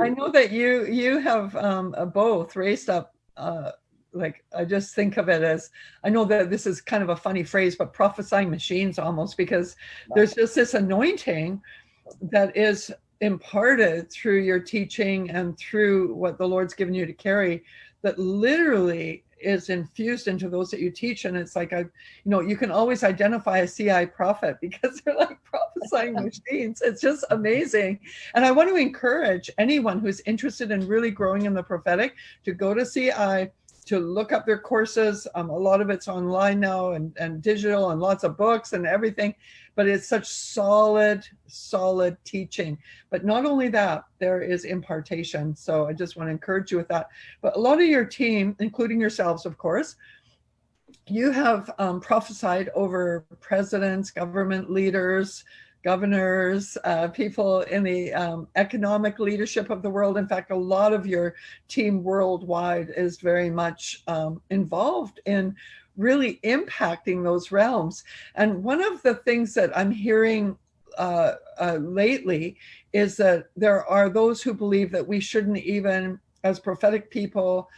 I know that you you have um, both raised up. Uh, like I just think of it as I know that this is kind of a funny phrase, but prophesying machines almost because there's just this anointing that is imparted through your teaching and through what the Lord's given you to carry that literally is infused into those that you teach and it's like I you know you can always identify a CI prophet because they're like prophesying machines it's just amazing and I want to encourage anyone who's interested in really growing in the prophetic to go to CI to look up their courses um, a lot of it's online now and, and digital and lots of books and everything but it's such solid, solid teaching. But not only that, there is impartation. So I just want to encourage you with that. But a lot of your team, including yourselves, of course, you have um, prophesied over presidents, government leaders, governors, uh, people in the um, economic leadership of the world. In fact, a lot of your team worldwide is very much um, involved in really impacting those realms. And one of the things that I'm hearing uh, uh, lately is that there are those who believe that we shouldn't even, as prophetic people,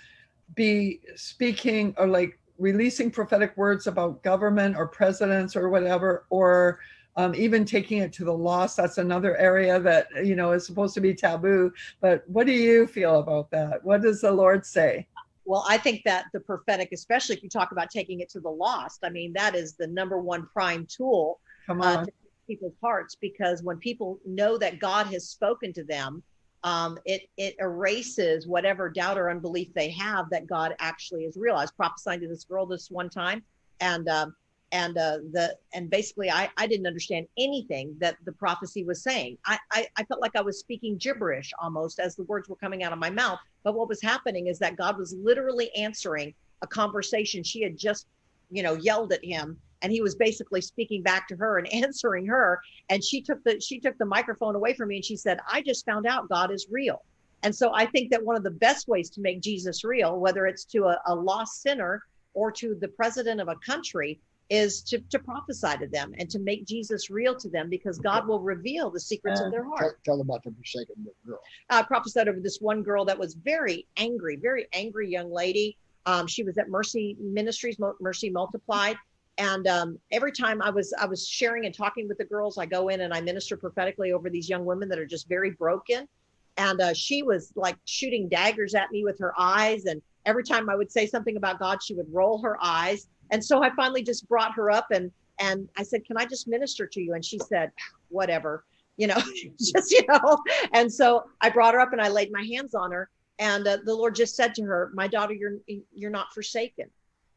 be speaking or like releasing prophetic words about government or presidents or whatever, or um, even taking it to the lost. That's another area that, you know, is supposed to be taboo. But what do you feel about that? What does the Lord say? Well, I think that the prophetic, especially if you talk about taking it to the lost, I mean, that is the number one prime tool uh, to people's hearts because when people know that God has spoken to them, um, it it erases whatever doubt or unbelief they have that God actually is real. I was prophesying to this girl this one time, and um, and uh, the and basically I, I didn't understand anything that the prophecy was saying. I, I, I felt like i was speaking gibberish almost as the words were coming out of my mouth. But what was happening is that god was literally answering a conversation. She had just you know yelled at him and he was basically speaking back to her and answering her. And she took the she took the microphone away from me and she said i just found out god is real. And so i think that one of the best ways to make jesus real whether it's to a, a lost sinner or to the president of a country is to, to prophesy to them and to make Jesus real to them because God will reveal the secrets of their heart. Tell, tell them about the forsaken girl. I prophesied over this one girl that was very angry, very angry young lady. Um, she was at Mercy Ministries, Mercy Multiplied. And um, every time I was I was sharing and talking with the girls, I go in and I minister prophetically over these young women that are just very broken. And uh, she was like shooting daggers at me with her eyes. And every time I would say something about God, she would roll her eyes and so I finally just brought her up and and I said, "Can I just minister to you?" And she said, "Whatever." You know, just you know. And so I brought her up and I laid my hands on her and uh, the Lord just said to her, "My daughter, you're you're not forsaken.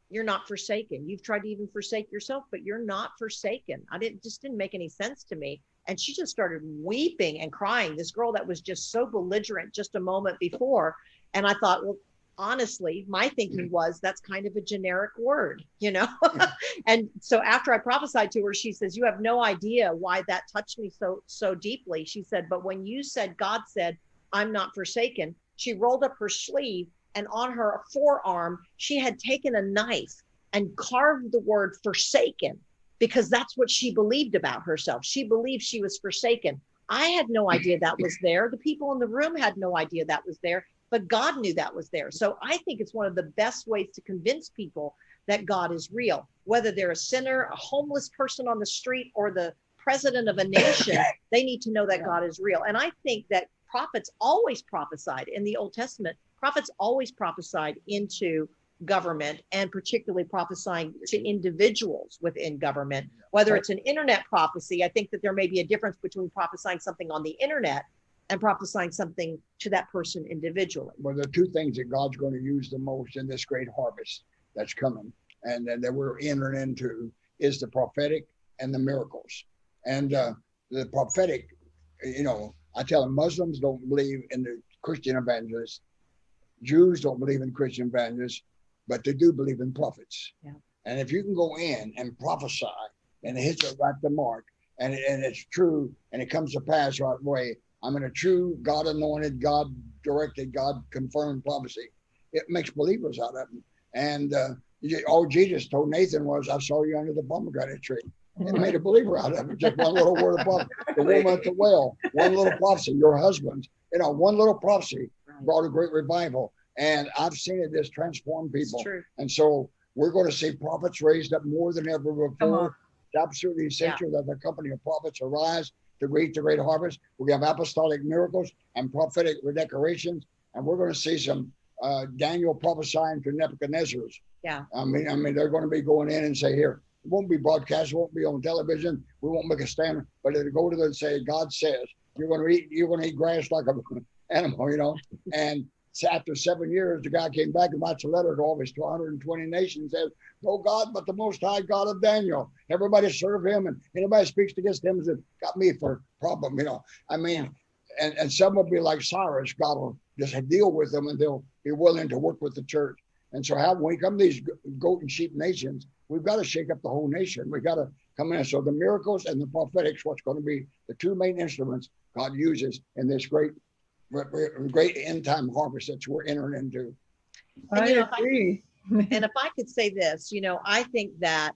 You're not forsaken. You've tried to even forsake yourself, but you're not forsaken." I didn't just didn't make any sense to me. And she just started weeping and crying. This girl that was just so belligerent just a moment before. And I thought, well, honestly, my thinking mm. was that's kind of a generic word, you know? and so after I prophesied to her, she says, You have no idea why that touched me so so deeply. She said, But when you said God said, I'm not forsaken, she rolled up her sleeve and on her forearm, she had taken a knife and carved the word forsaken because that's what she believed about herself. She believed she was forsaken. I had no idea that was there. The people in the room had no idea that was there but God knew that was there. So I think it's one of the best ways to convince people that God is real, whether they're a sinner, a homeless person on the street, or the president of a nation, they need to know that God is real. And I think that prophets always prophesied in the Old Testament, prophets always prophesied into government and particularly prophesying to individuals. within government. Whether it's an internet prophecy i think that there may be a difference between prophesying something on the internet and prophesying something to that person individually. Well, the two things that God's going to use the most in this great harvest that's coming and, and that we're entering into is the prophetic and the miracles. And uh, the prophetic, you know, I tell them Muslims don't believe in the Christian evangelists, Jews don't believe in Christian evangelists, but they do believe in prophets. Yeah. And if you can go in and prophesy and it hits it right the mark and, it, and it's true and it comes to pass right away, I'm in a true God anointed, God directed, God confirmed prophecy. It makes believers out of them. And uh, all Jesus told Nathan was, I saw you under the pomegranate tree. It made a believer out of it. Just one little word of prophecy. The woman at the well, one little prophecy, your husband You know, one little prophecy brought a great revival. And I've seen it just transform people. And so we're going to see prophets raised up more than ever before. It's absolutely essential that the company of prophets arise to reach the great harvest. We have apostolic miracles and prophetic redecorations, and we're going to see some uh, Daniel prophesying to Nebuchadnezzar's. Yeah. I mean, I mean, they're going to be going in and say, "Here, it won't be broadcast, it won't be on television, we won't make a stand, but it'll go to them and say, God says, you're going to eat, you're going to eat grass like an animal, you know." And after seven years, the guy came back and writes a letter to all his 120 nations, and says, no God but the Most High God of Daniel. Everybody serve him, and anybody speaks against him has got me for problem. You know, I mean, and and some will be like Cyrus. God will just deal with them, and they'll be willing to work with the church. And so, how when we come to these goat and sheep nations, we've got to shake up the whole nation. We've got to come in. So the miracles and the prophetics, what's going to be the two main instruments God uses in this great, great end time harvest that we're entering into. And, I you know, I- agree. And if I could say this, you know, I think that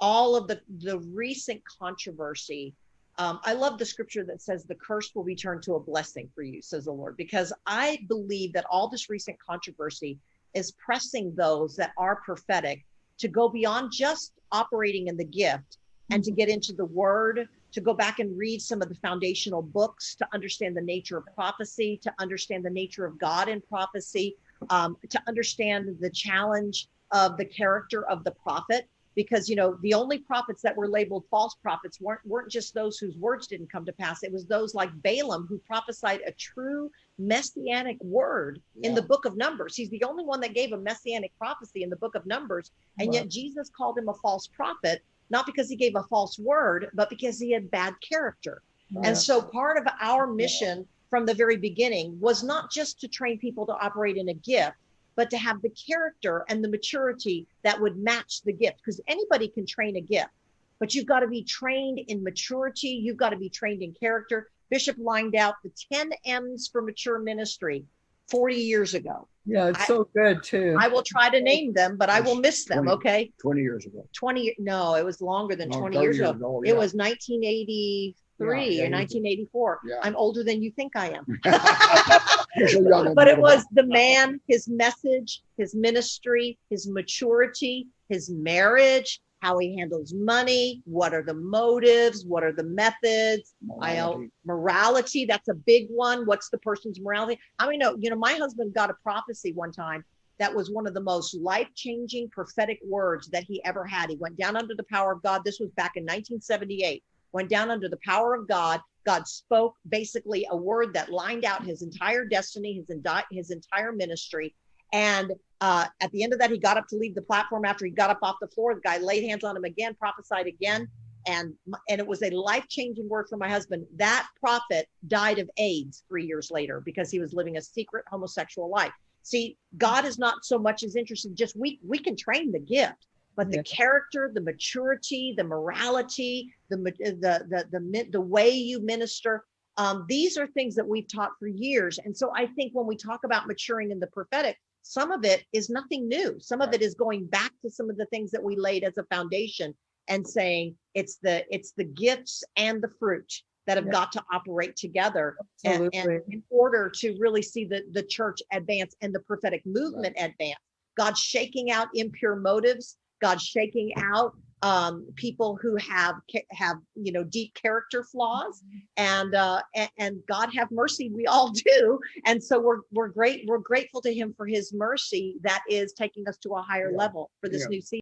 all of the the recent controversy, um, I love the scripture that says the curse will be turned to a blessing for you, says the Lord, because I believe that all this recent controversy is pressing those that are prophetic to go beyond just operating in the gift and to get into the word, to go back and read some of the foundational books, to understand the nature of prophecy, to understand the nature of God in prophecy, um, to understand the challenge of the character of the prophet. Because you know the only prophets that were labeled false prophets weren't weren't just those whose words didn't come to pass. It was those like Balaam who prophesied a true messianic word in the book of numbers. He's the only one that gave a messianic prophecy in the book of numbers and Wow. yet Jesus called him a false prophet not because he gave a false word but because he had bad character and so part of our mission from the very beginning was not just to train people to operate in a gift, but to have the character and the maturity that would match the gift. Because anybody can train a gift, but you've got to be trained in maturity. You've got to be trained in character. Bishop lined out the 10 M's for mature ministry 40 years ago. Yeah, it's I- so good too. I will try to name them, but I will miss them. 20. Okay. 20 years ago. 20, no, it was longer than No, 20 30 years ago. ago, It was 1983 Yeah, yeah, or 1984. Yeah. I'm older than you think I am. You're so young, but it was the man, his message, his ministry, his maturity, his marriage, how he handles money, what are the motives, what are the methods, Morality. morality. That's a big one. What's the person's morality? I mean, no, you know, my husband got a prophecy one time that was one of the most life-changing prophetic words that he ever had. He went down under the power of God. This was back in 1978. Went down under the power of God. God spoke basically a word that lined out his entire destiny, his his entire ministry. And uh, at the end of that, he got up to leave the platform. After he got up off the floor, the guy laid hands on him again, prophesied again, and and it was a life changing word for my husband. That prophet died of AIDS three years later because he was living a secret homosexual life. See, God is not so much as interested. Just we we can train the gift, but the character, the maturity, the morality, the the the the the way you minister. Um, these are things that we've taught for years, and so I think when we talk about maturing in the prophetic, some of it is nothing new. Some of it is going back to some of the things that we laid as a foundation and saying it's the it's the gifts and the fruit that have Yeah. got to operate together and, and in order to really see the the church advance and the prophetic movement advance. God's shaking out impure motives. God's shaking out um, people who have have you know deep character flaws and uh and, god have mercy we all do and so we're we're great we're grateful to him for his mercy that is taking us to a higher Yeah. level for this Yeah. new season